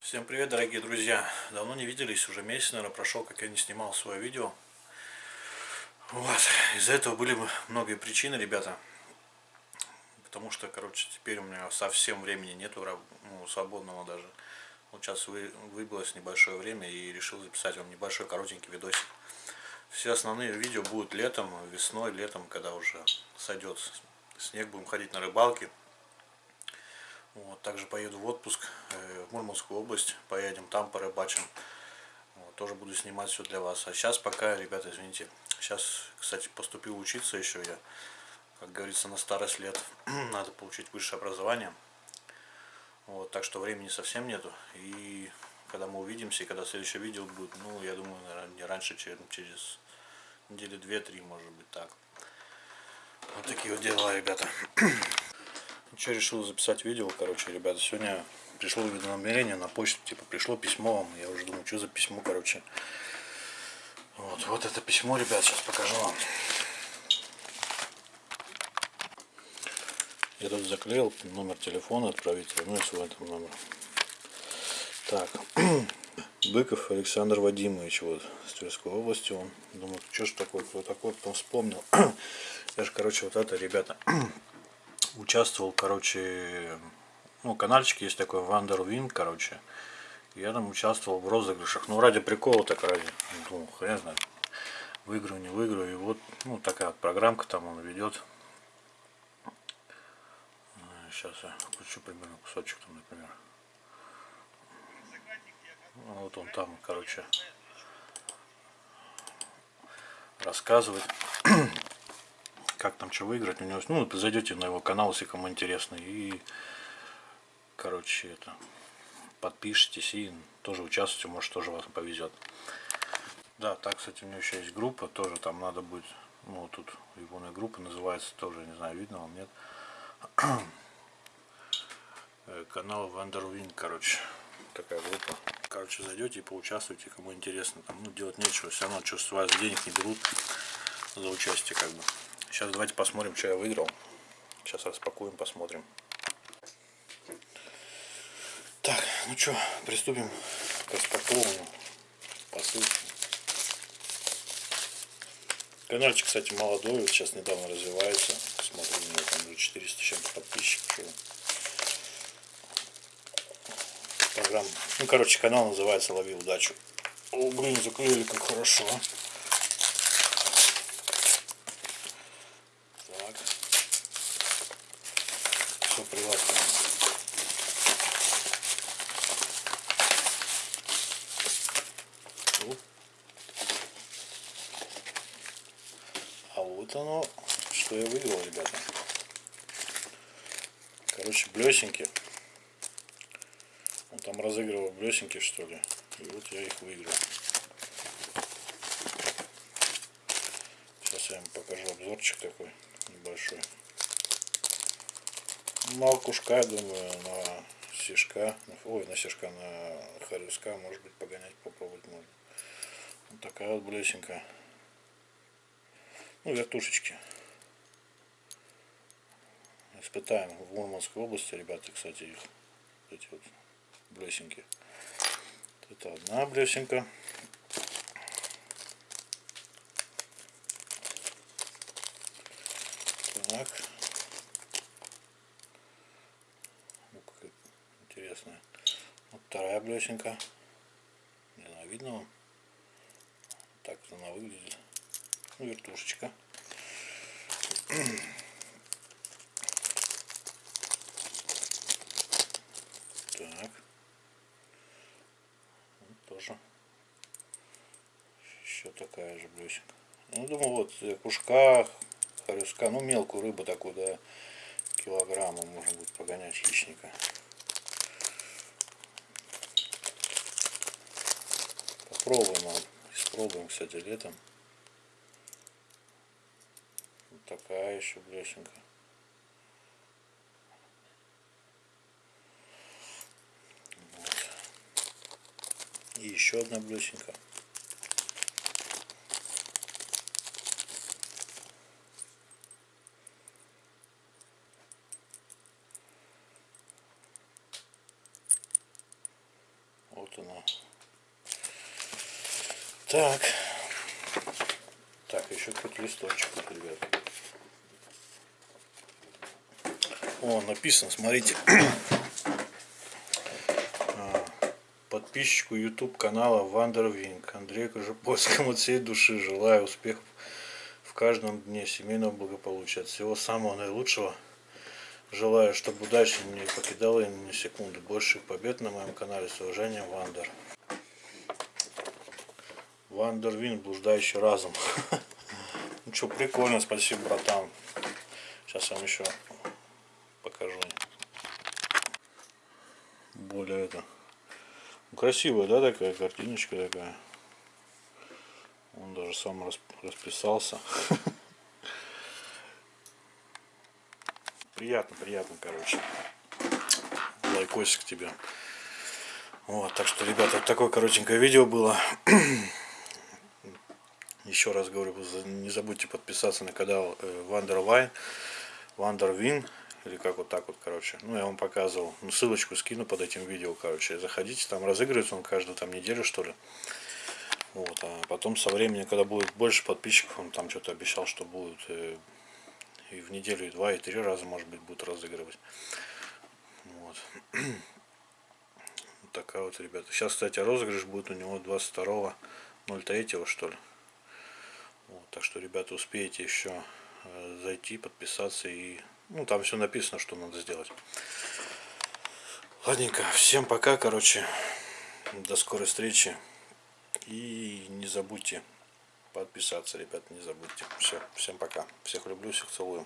Всем привет, дорогие друзья! Давно не виделись, уже месяц, наверное, прошел, как я не снимал свое видео. Вот, из-за этого были многие причины, ребята. Потому что, короче, теперь у меня совсем времени нету, ну, свободного даже. Вот сейчас вы, выбилось небольшое время и решил записать вам небольшой коротенький видосик. Все основные видео будут летом, весной, летом, когда уже сойдет снег, будем ходить на рыбалки. Вот, также поеду в отпуск э, в Мурманскую область, поедем там порыбачим. Вот, тоже буду снимать все для вас. А сейчас пока, ребята, извините, сейчас, кстати, поступил учиться еще я, как говорится, на старость лет. Надо получить высшее образование. Вот, так что времени совсем нету. И когда мы увидимся, и когда следующее видео будет, ну, я думаю, наверное, не раньше, чем через недели две-три, может быть, так. Вот такие вот дела, ребята. Что решил записать видео, короче, ребята, сегодня пришло уведомление на почту, типа, пришло письмо вам, я уже думаю, что за письмо, короче. Вот, вот это письмо, ребят, сейчас покажу вам. Я тут заклеил номер телефона отправителя, ну и свой этом номер. Так, Быков Александр Вадимович, вот, с Тверской области он. Думаю, что ж такое, кто такой, потом вспомнил. Я же, короче, вот это, ребята, участвовал, короче, ну, каналчик есть такой, Вандервин, короче. Я там участвовал в розыгрышах, ну, ради прикола так ради, думал, хрен знает, выиграю, не выиграю. И вот, ну, такая вот программка там он ведет. Сейчас я включу примерно кусочек там, например. Вот он там, короче, рассказывает, как там что выиграть. У него, ну, зайдете на его канал, если кому интересно. И, короче, это подпишитесь и тоже участвуйте, может тоже вас повезет. Да, так, кстати, у него еще есть группа, тоже там надо будет, ну, тут его группа называется, тоже, не знаю, видно вам, нет. Э, канал Вандервин, короче, такая группа. Короче, зайдете и поучаствуйте, кому интересно. Там, ну, делать нечего, все равно, что с вас денег не берут за участие, как бы. Сейчас давайте посмотрим, что я выиграл. Сейчас распакуем, посмотрим. Так, ну что, приступим к распаковыванию посылки. Каналчик, кстати, молодой, вот сейчас недавно развивается. Смотрю, у него там уже 400 чем-то подписчиков. Программа. Ну, короче, канал называется «Лови удачу». О, блин, заклеили как хорошо. Так. Все приласкано. А вот оно, что я выиграл, ребята. Короче, блесенки. Он там разыгрывал блесенки, что ли. И вот я их выиграл. Сейчас я вам покажу обзорчик такой небольшой. На окушка, я думаю, на сишка, ой, на сишка, на харюска, может быть, погонять, попробовать можно. Вот такая вот блесенка. Ну, вертушечки. Испытаем в Мурманской области, ребята, кстати, их эти вот блесенки. Это одна блесенка. Так. Ну, как. Вот вторая блесенка. Не знаю, видно вам? Так она выглядит. Ну, вертушечка. Так. Вот тоже. Еще такая же блесенка. Ну, думаю, вот кушка, хорюска, ну, мелкую рыбу такую, да, килограмма, можно будет погонять хищника. Попробуем, испробуем, кстати, летом. Вот такая еще блесенка. И еще одна блесенка. Вот она. Так. Так, еще какой-то листочек, ребят. О, написано, смотрите. Подписчику YouTube канала Вандервинг Андрею Кожепольскому от всей души желаю успехов в каждом дне семейного благополучия. От всего самого наилучшего. Желаю, чтобы удача не покидала ни секунды. Больших побед на моем канале. С уважением, Вандер. Вандервин, блуждающий разум. Ну что, прикольно, спасибо, братан. Сейчас вам еще покажу. Более это. Красивая, да, такая картиночка такая. Он даже сам расписался. Приятно, приятно, короче. Лайкосик тебе. Вот, так что, ребята, такое коротенькое видео было. Еще раз говорю, не забудьте подписаться на канал Вандервайн, Вандервин, или как вот так вот, короче. Ну, я вам показывал. Ну, ссылочку скину под этим видео, короче. Заходите, там разыгрывается он каждую там неделю, что ли. Вот, а потом со временем, когда будет больше подписчиков, он там что-то обещал, что будет э, и в неделю, и два, и три раза, может быть, будут разыгрывать. Вот. вот такая вот, ребята. Сейчас, кстати, розыгрыш будет у него 22.03, что ли. Вот, так что, ребята, успеете еще э, зайти, подписаться и... Ну, там все написано, что надо сделать. Ладненько, всем пока, короче. До скорой встречи. И не забудьте подписаться, ребят, не забудьте. Все, всем пока. Всех люблю, всех целую.